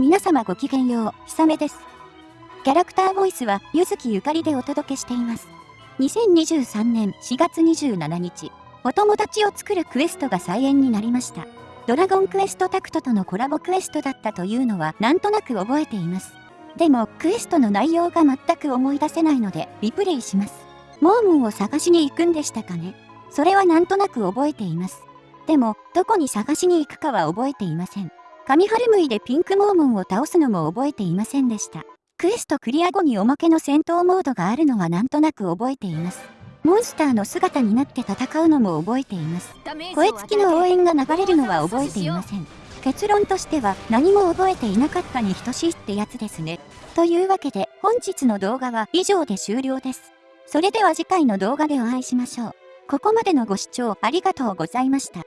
皆様ごきげんよう、ひさめです。キャラクターボイスは、ゆずきゆかりでお届けしています。2023年4月27日、お友達を作るクエストが再演になりました。ドラゴンクエストタクトとのコラボクエストだったというのはなんとなく覚えています。でも、クエストの内容が全く思い出せないので、リプレイします。モームンを探しに行くんでしたかねそれはなんとなく覚えています。でも、どこに探しに行くかは覚えていません。神春ムイでピンクモーモンを倒すのも覚えていませんでした。クエストクリア後におまけの戦闘モードがあるのはなんとなく覚えています。モンスターの姿になって戦うのも覚えています。声付きの応援が流れるのは覚えていません。結論としては何も覚えていなかったに等しいってやつですね。というわけで本日の動画は以上で終了です。それでは次回の動画でお会いしましょう。ここまでのご視聴ありがとうございました。